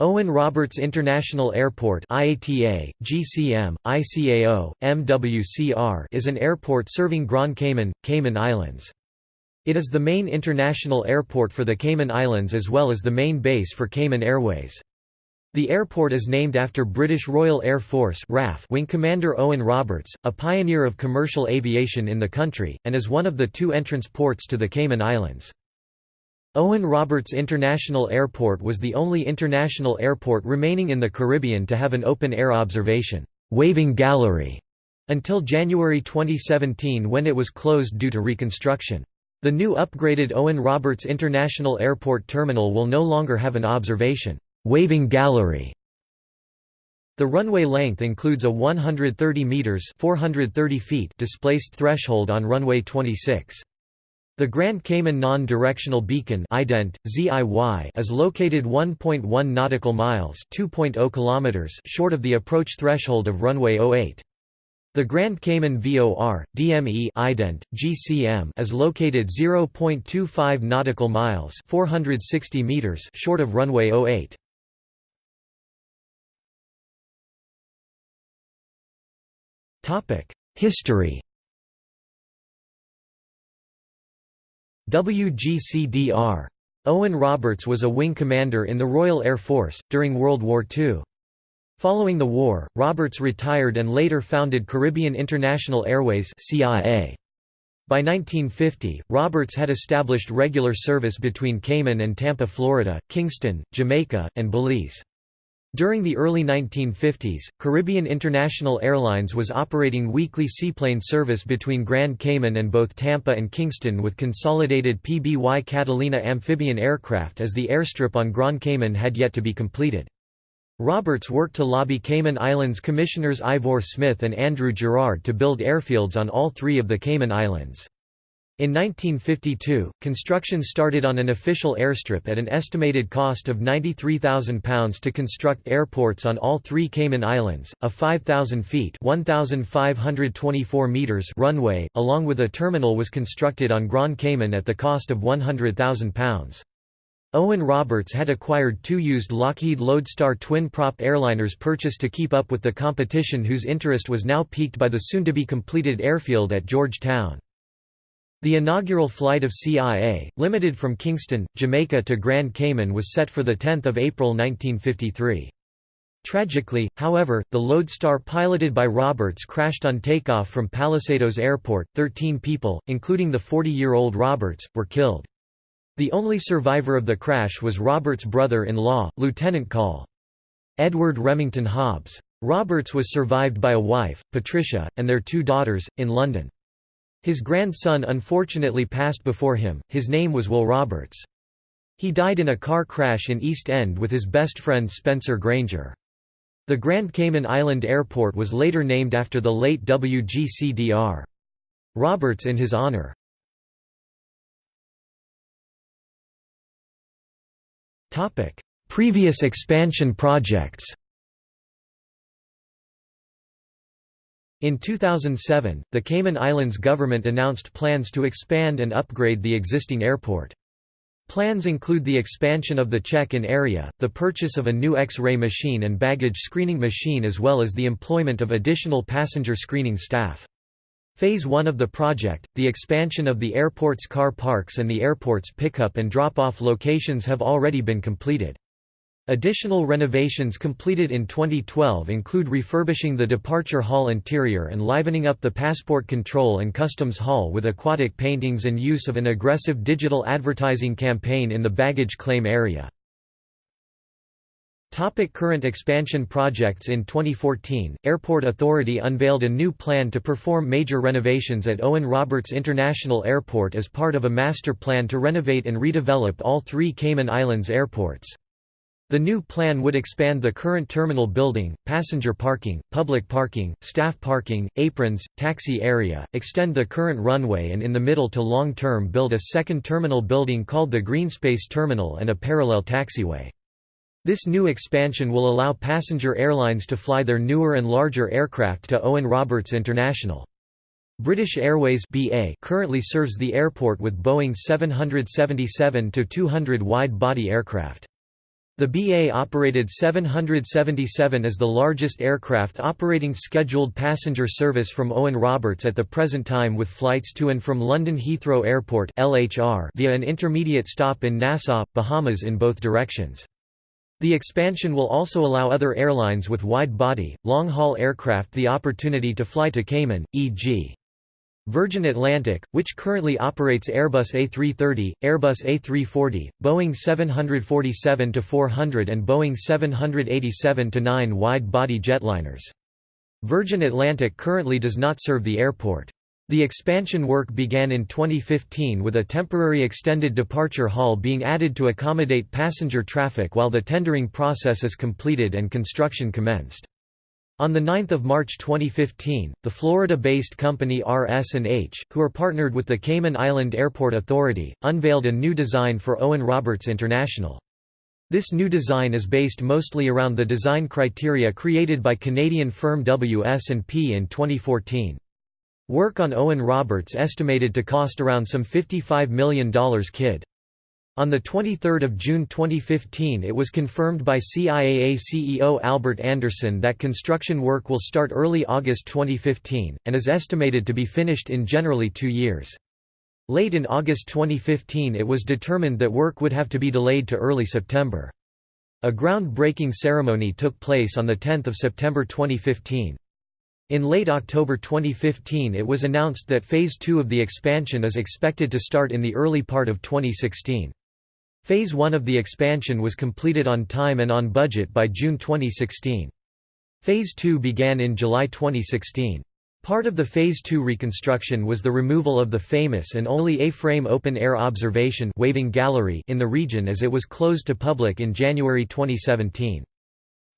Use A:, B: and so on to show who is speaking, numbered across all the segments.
A: Owen Roberts International Airport IATA, GCM, ICAO, MWCR is an airport serving Grand Cayman, Cayman Islands. It is the main international airport for the Cayman Islands as well as the main base for Cayman Airways. The airport is named after British Royal Air Force RAF Wing Commander Owen Roberts, a pioneer of commercial aviation in the country, and is one of the two entrance ports to the Cayman Islands. Owen Roberts International Airport was the only international airport remaining in the Caribbean to have an open-air observation waving gallery until January 2017 when it was closed due to reconstruction. The new upgraded Owen Roberts International Airport terminal will no longer have an observation waving gallery. The runway length includes a 130 meters (430 feet) displaced threshold on runway 26. The Grand Cayman Non-Directional Beacon is located 1.1 nautical miles (2.0 kilometers) short of the approach threshold of runway 08. The Grand Cayman VOR, DME ident, GCM is located 0.25 nautical miles 460 meters short of runway 08. History WGCDR. Owen Roberts was a wing commander in the Royal Air Force, during World War II. Following the war, Roberts retired and later founded Caribbean International Airways CIA. By 1950, Roberts had established regular service between Cayman and Tampa, Florida, Kingston, Jamaica, and Belize. During the early 1950s, Caribbean International Airlines was operating weekly seaplane service between Grand Cayman and both Tampa and Kingston with consolidated PBY Catalina amphibian aircraft as the airstrip on Grand Cayman had yet to be completed. Roberts worked to lobby Cayman Islands Commissioners Ivor Smith and Andrew Gerard to build airfields on all three of the Cayman Islands. In 1952, construction started on an official airstrip at an estimated cost of £93,000 to construct airports on all three Cayman Islands, a 5,000 feet 1,524 meters runway, along with a terminal was constructed on Grand Cayman at the cost of £100,000. Owen Roberts had acquired two used Lockheed Lodestar twin-prop airliners purchased to keep up with the competition whose interest was now piqued by the soon-to-be-completed airfield at Georgetown. The inaugural flight of CIA, limited from Kingston, Jamaica to Grand Cayman was set for 10 April 1953. Tragically, however, the Lodestar piloted by Roberts crashed on takeoff from Palisadoes Airport. Thirteen people, including the 40-year-old Roberts, were killed. The only survivor of the crash was Roberts' brother-in-law, Lieutenant Col. Edward Remington Hobbs. Roberts was survived by a wife, Patricia, and their two daughters, in London. His grandson unfortunately passed before him, his name was Will Roberts. He died in a car crash in East End with his best friend Spencer Granger. The Grand Cayman Island Airport was later named after the late WGCDR. Roberts in his honor. Previous expansion projects In 2007, the Cayman Islands government announced plans to expand and upgrade the existing airport. Plans include the expansion of the check-in area, the purchase of a new X-ray machine and baggage screening machine as well as the employment of additional passenger screening staff. Phase 1 of the project, the expansion of the airport's car parks and the airport's pickup and drop-off locations have already been completed. Additional renovations completed in 2012 include refurbishing the departure hall interior and livening up the passport control and customs hall with aquatic paintings and use of an aggressive digital advertising campaign in the baggage claim area. Topic current expansion projects In 2014, Airport Authority unveiled a new plan to perform major renovations at Owen Roberts International Airport as part of a master plan to renovate and redevelop all three Cayman Islands airports. The new plan would expand the current terminal building, passenger parking, public parking, staff parking, aprons, taxi area, extend the current runway and in the middle to long term build a second terminal building called the Greenspace Terminal and a parallel taxiway. This new expansion will allow passenger airlines to fly their newer and larger aircraft to Owen Roberts International. British Airways BA currently serves the airport with Boeing 777-200 wide-body aircraft. The BA operated 777 as the largest aircraft operating scheduled passenger service from Owen Roberts at the present time with flights to and from London Heathrow Airport LHR via an intermediate stop in Nassau, Bahamas in both directions. The expansion will also allow other airlines with wide-body, long-haul aircraft the opportunity to fly to Cayman, e.g. Virgin Atlantic, which currently operates Airbus A330, Airbus A340, Boeing 747-400 and Boeing 787-9 wide-body jetliners. Virgin Atlantic currently does not serve the airport. The expansion work began in 2015 with a temporary extended departure hall being added to accommodate passenger traffic while the tendering process is completed and construction commenced. On 9 March 2015, the Florida-based company RS&H, who are partnered with the Cayman Island Airport Authority, unveiled a new design for Owen Roberts International. This new design is based mostly around the design criteria created by Canadian firm WS&P in 2014. Work on Owen Roberts estimated to cost around some $55 million kid. On 23 June 2015 it was confirmed by CIAA CEO Albert Anderson that construction work will start early August 2015, and is estimated to be finished in generally two years. Late in August 2015 it was determined that work would have to be delayed to early September. A ground-breaking ceremony took place on 10 September 2015. In late October 2015 it was announced that Phase 2 of the expansion is expected to start in the early part of 2016. Phase 1 of the expansion was completed on time and on budget by June 2016. Phase 2 began in July 2016. Part of the Phase 2 reconstruction was the removal of the famous and only A-frame open-air observation waving gallery in the region as it was closed to public in January 2017.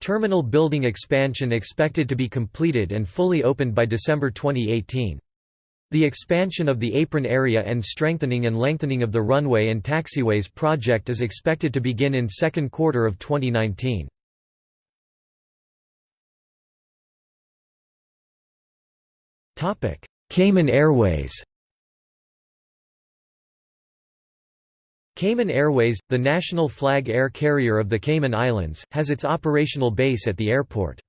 A: Terminal building expansion expected to be completed and fully opened by December 2018. The expansion of the apron area and strengthening and lengthening of the runway and taxiways project is expected to begin in second quarter of 2019. Cayman Airways Cayman Airways, the national flag air carrier of the Cayman Islands, has its operational base at the airport.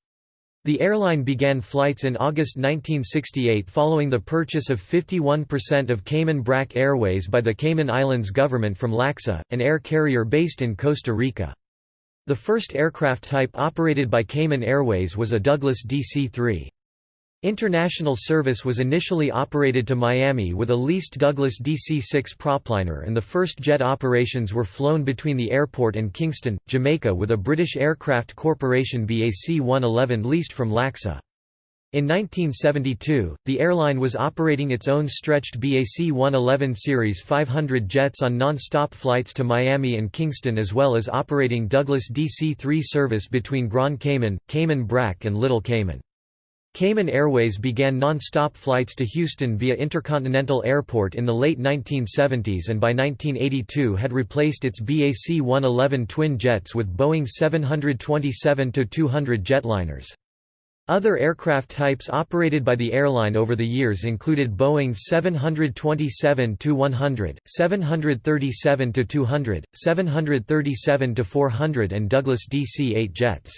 A: The airline began flights in August 1968 following the purchase of 51% of Cayman Brac Airways by the Cayman Islands government from LACSA, an air carrier based in Costa Rica. The first aircraft type operated by Cayman Airways was a Douglas DC-3. International service was initially operated to Miami with a leased Douglas DC-6 propliner and the first jet operations were flown between the airport and Kingston, Jamaica with a British Aircraft Corporation BAC-111 leased from LACSA. In 1972, the airline was operating its own stretched BAC-111 Series 500 jets on non-stop flights to Miami and Kingston as well as operating Douglas DC-3 service between Grand Cayman, Cayman Brac and Little Cayman. Cayman Airways began non-stop flights to Houston via Intercontinental Airport in the late 1970s and by 1982 had replaced its BAC-111 twin jets with Boeing 727-200 jetliners. Other aircraft types operated by the airline over the years included Boeing 727-100, 737-200, 737-400 and Douglas DC-8 jets.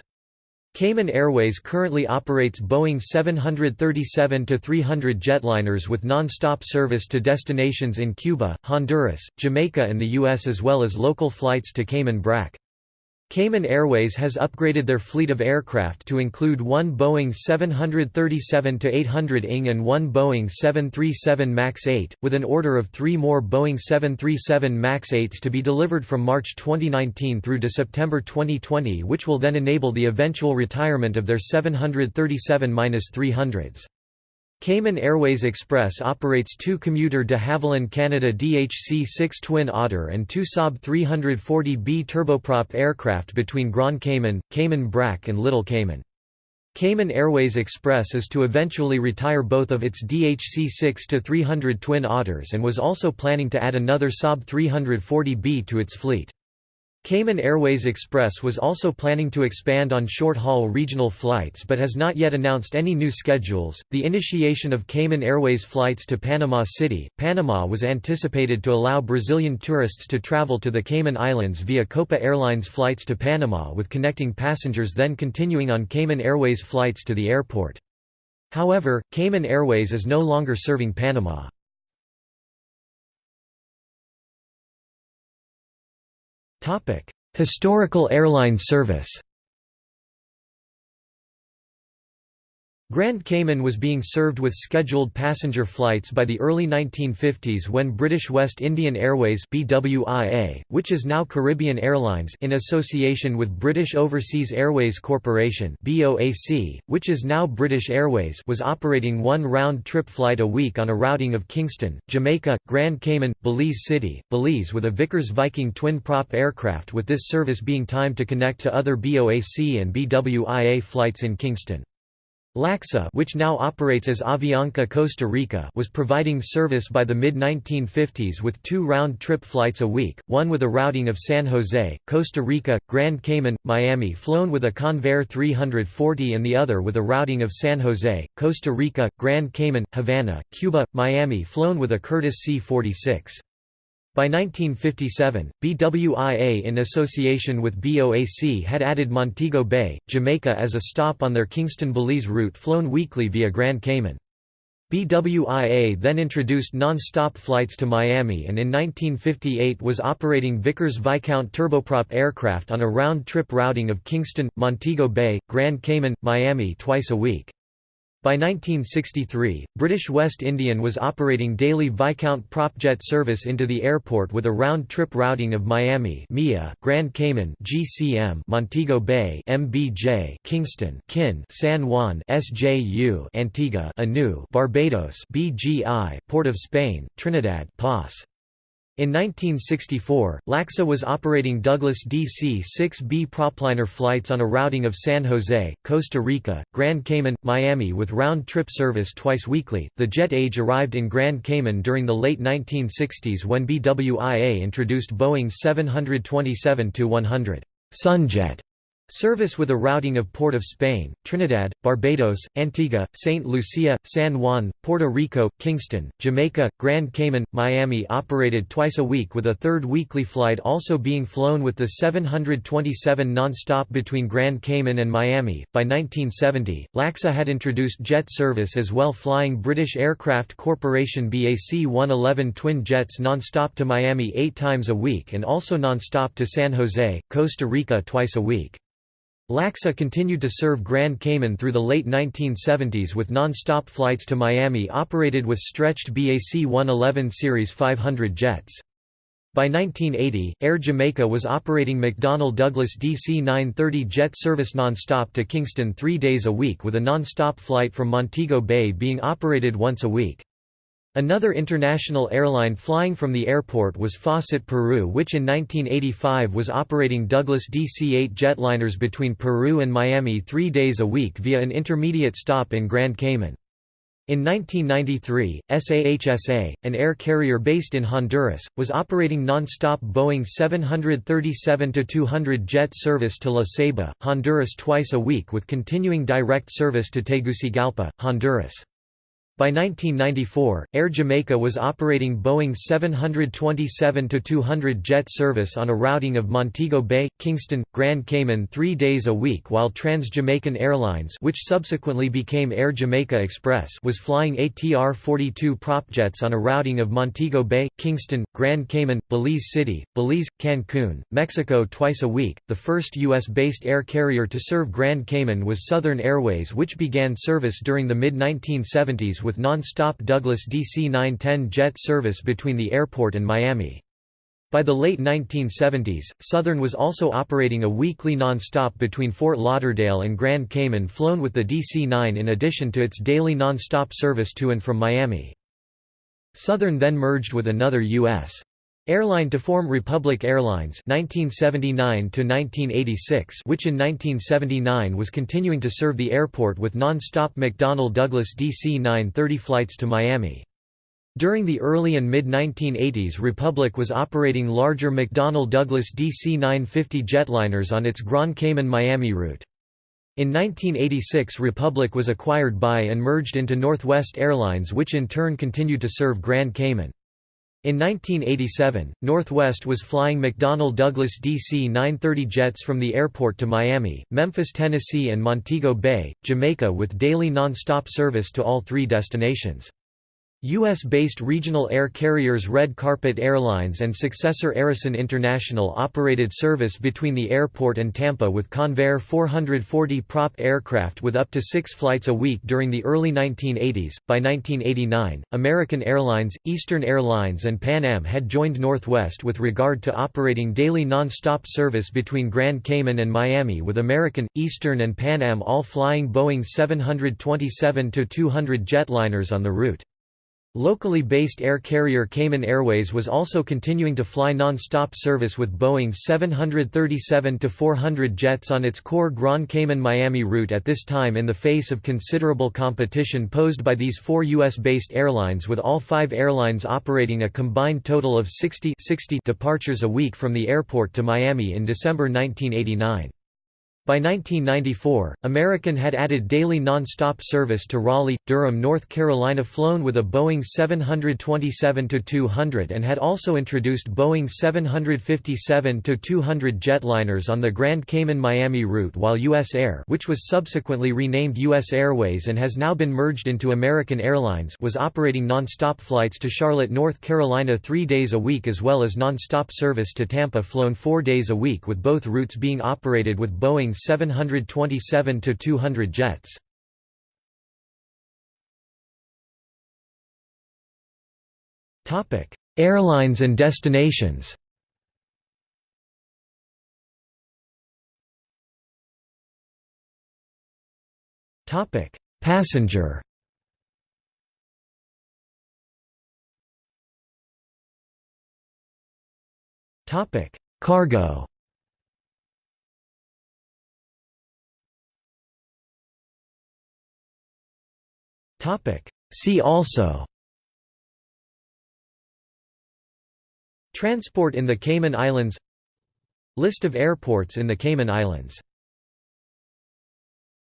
A: Cayman Airways currently operates Boeing 737-300 jetliners with non-stop service to destinations in Cuba, Honduras, Jamaica and the U.S. as well as local flights to Cayman Brac. Cayman Airways has upgraded their fleet of aircraft to include one Boeing 737-800 ING and one Boeing 737 MAX 8, with an order of three more Boeing 737 MAX 8s to be delivered from March 2019 through to September 2020 which will then enable the eventual retirement of their 737-300s. Cayman Airways Express operates two commuter de Havilland Canada DHC-6 Twin Otter and two Saab 340B turboprop aircraft between Grand Cayman, Cayman Brac and Little Cayman. Cayman Airways Express is to eventually retire both of its DHC-6 to 300 Twin Otters and was also planning to add another Saab 340B to its fleet. Cayman Airways Express was also planning to expand on short haul regional flights but has not yet announced any new schedules. The initiation of Cayman Airways flights to Panama City, Panama was anticipated to allow Brazilian tourists to travel to the Cayman Islands via Copa Airlines flights to Panama with connecting passengers then continuing on Cayman Airways flights to the airport. However, Cayman Airways is no longer serving Panama. Historical airline service Grand Cayman was being served with scheduled passenger flights by the early 1950s when British West Indian Airways BWIA, which is now Caribbean Airlines in association with British Overseas Airways Corporation BOAC, which is now British Airways was operating one round-trip flight a week on a routing of Kingston, Jamaica, Grand Cayman, Belize City, Belize with a Vickers Viking twin-prop aircraft with this service being timed to connect to other BOAC and BWIA flights in Kingston. LACSA which now operates as Avianca Costa Rica was providing service by the mid-1950s with two round-trip flights a week, one with a routing of San Jose, Costa Rica, Grand Cayman, Miami flown with a Convair 340 and the other with a routing of San Jose, Costa Rica, Grand Cayman, Havana, Cuba, Miami flown with a Curtiss C-46. By 1957, BWIA in association with BOAC had added Montego Bay, Jamaica as a stop on their Kingston-Belize route flown weekly via Grand Cayman. BWIA then introduced non-stop flights to Miami and in 1958 was operating Vickers Viscount turboprop aircraft on a round-trip routing of Kingston, Montego Bay, Grand Cayman, Miami twice a week. By 1963, British West Indian was operating daily Viscount propjet service into the airport with a round-trip routing of Miami MIA, Grand Cayman GCM, Montego Bay MBJ, Kingston KIN, San Juan SJU, Antigua Anu, Barbados BGI, Port of Spain, Trinidad PAS. In 1964, LACSA was operating Douglas DC-6B propliner flights on a routing of San Jose, Costa Rica, Grand Cayman, Miami with round-trip service twice weekly. The jet age arrived in Grand Cayman during the late 1960s when BWIA introduced Boeing 727-100 Sunjet Service with a routing of Port of Spain, Trinidad, Barbados, Antigua, St. Lucia, San Juan, Puerto Rico, Kingston, Jamaica, Grand Cayman, Miami operated twice a week with a third weekly flight also being flown with the 727 non-stop between Grand Cayman and Miami. By 1970, LACSA had introduced jet service as well flying British Aircraft Corporation BAC 111 twin jets non-stop to Miami eight times a week and also non-stop to San Jose, Costa Rica twice a week. LACSA continued to serve Grand Cayman through the late 1970s with non-stop flights to Miami operated with stretched BAC 111 Series 500 jets. By 1980, Air Jamaica was operating McDonnell Douglas DC-930 jet service non-stop to Kingston three days a week with a non-stop flight from Montego Bay being operated once a week. Another international airline flying from the airport was Fawcett Peru which in 1985 was operating Douglas DC-8 jetliners between Peru and Miami three days a week via an intermediate stop in Grand Cayman. In 1993, SAHSA, an air carrier based in Honduras, was operating non-stop Boeing 737-200 jet service to La Ceiba, Honduras twice a week with continuing direct service to Tegucigalpa, Honduras. By 1994, Air Jamaica was operating Boeing 727-200 jet service on a routing of Montego Bay, Kingston, Grand Cayman three days a week while Trans-Jamaican Airlines which subsequently became Air Jamaica Express was flying ATR-42 propjets on a routing of Montego Bay, Kingston, Grand Cayman, Belize City, Belize, Cancun, Mexico twice a week. The first U.S.-based air carrier to serve Grand Cayman was Southern Airways which began service during the mid-1970s with non-stop Douglas DC-910 jet service between the airport and Miami. By the late 1970s, Southern was also operating a weekly non-stop between Fort Lauderdale and Grand Cayman flown with the DC-9 in addition to its daily non-stop service to and from Miami. Southern then merged with another U.S. Airline to form Republic Airlines 1979 which in 1979 was continuing to serve the airport with non-stop McDonnell Douglas DC-930 flights to Miami. During the early and mid-1980s Republic was operating larger McDonnell Douglas DC-950 jetliners on its Grand Cayman-Miami route. In 1986 Republic was acquired by and merged into Northwest Airlines which in turn continued to serve Grand Cayman. In 1987, Northwest was flying McDonnell Douglas DC-930 jets from the airport to Miami, Memphis, Tennessee and Montego Bay, Jamaica with daily non-stop service to all three destinations. U.S.-based regional air carriers Red Carpet Airlines and successor Aerosonde International operated service between the airport and Tampa with Convair 440 prop aircraft with up to six flights a week during the early 1980s. By 1989, American Airlines, Eastern Airlines and Pan Am had joined Northwest with regard to operating daily non-stop service between Grand Cayman and Miami with American, Eastern and Pan Am all flying Boeing 727-200 jetliners on the route. Locally based air carrier Cayman Airways was also continuing to fly non-stop service with Boeing 737-400 jets on its core Grand Cayman-Miami route at this time in the face of considerable competition posed by these four U.S.-based airlines with all five airlines operating a combined total of 60, 60 departures a week from the airport to Miami in December 1989. By 1994, American had added daily non-stop service to Raleigh, Durham, North Carolina flown with a Boeing 727-200 and had also introduced Boeing 757-200 jetliners on the Grand Cayman-Miami route while U.S. Air which was subsequently renamed U.S. Airways and has now been merged into American Airlines was operating non-stop flights to Charlotte, North Carolina three days a week as well as non-stop service to Tampa flown four days a week with both routes being operated with Boeing 727-200 jets. Airlines and destinations. Topic: Passenger. Topic: Cargo See also. Transport in the Cayman Islands. List of airports in the Cayman Islands